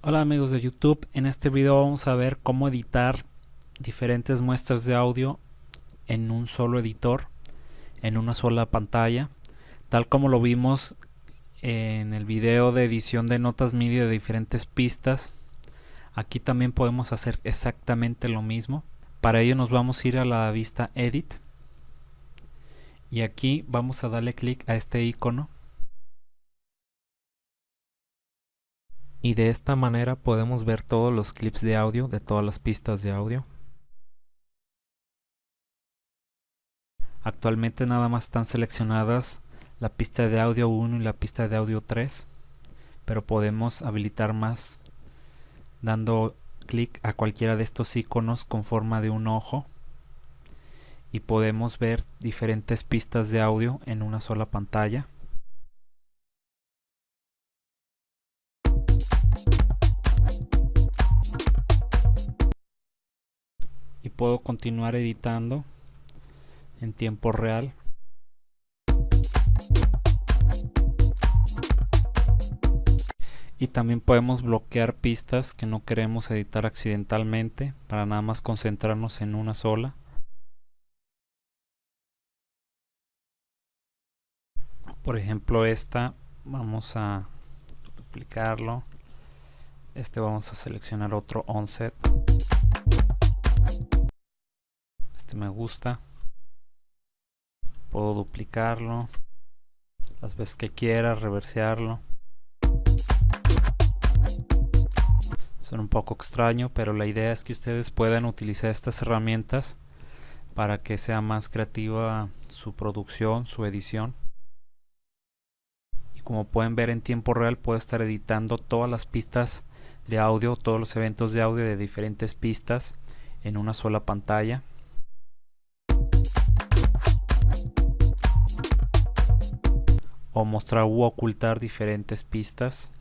Hola amigos de YouTube, en este video vamos a ver cómo editar diferentes muestras de audio en un solo editor, en una sola pantalla, tal como lo vimos en el video de edición de notas MIDI de diferentes pistas. Aquí también podemos hacer exactamente lo mismo. Para ello nos vamos a ir a la vista Edit y aquí vamos a darle clic a este icono y de esta manera podemos ver todos los clips de audio de todas las pistas de audio. Actualmente nada más están seleccionadas la pista de audio 1 y la pista de audio 3, pero podemos habilitar más dando clic a cualquiera de estos iconos con forma de un ojo y podemos ver diferentes pistas de audio en una sola pantalla. Y puedo continuar editando en tiempo real. Y también podemos bloquear pistas que no queremos editar accidentalmente para nada más concentrarnos en una sola. Por ejemplo esta vamos a duplicarlo. Este vamos a seleccionar otro onset me gusta. Puedo duplicarlo las veces que quiera reversearlo. Son un poco extraño pero la idea es que ustedes puedan utilizar estas herramientas para que sea más creativa su producción, su edición. Y como pueden ver en tiempo real puedo estar editando todas las pistas de audio, todos los eventos de audio de diferentes pistas en una sola pantalla o mostrar u ocultar diferentes pistas.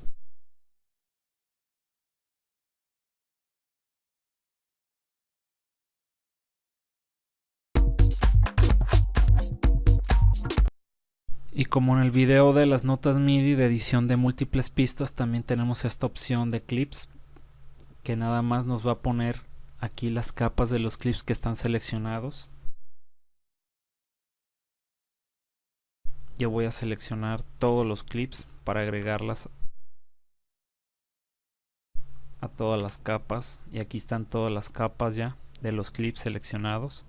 Y como en el video de las notas MIDI de edición de múltiples pistas, también tenemos esta opción de clips que nada más nos va a poner aquí las capas de los clips que están seleccionados. Yo voy a seleccionar todos los clips para agregarlas a todas las capas. Y aquí están todas las capas ya de los clips seleccionados.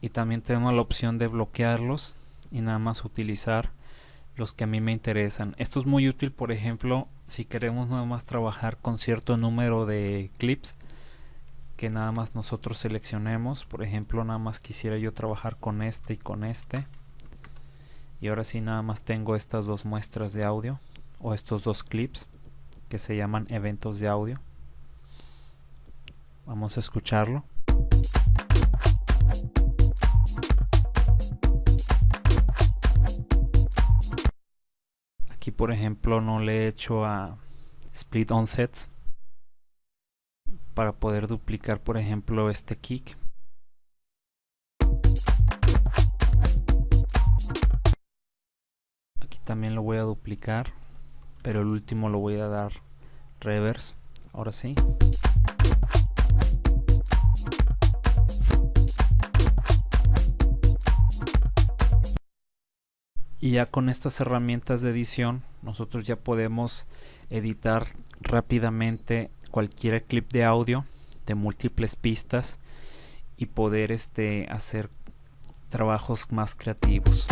Y también tenemos la opción de bloquearlos y nada más utilizar los que a mí me interesan. Esto es muy útil por ejemplo si queremos nada más trabajar con cierto número de clips que nada más nosotros seleccionemos. Por ejemplo nada más quisiera yo trabajar con este y con este y ahora sí nada más tengo estas dos muestras de audio o estos dos clips que se llaman eventos de audio. Vamos a escucharlo. Aquí por ejemplo no le he hecho a split onsets para poder duplicar por ejemplo este kick también lo voy a duplicar pero el último lo voy a dar reverse. Ahora sí. Y ya con estas herramientas de edición nosotros ya podemos editar rápidamente cualquier clip de audio de múltiples pistas y poder este hacer trabajos más creativos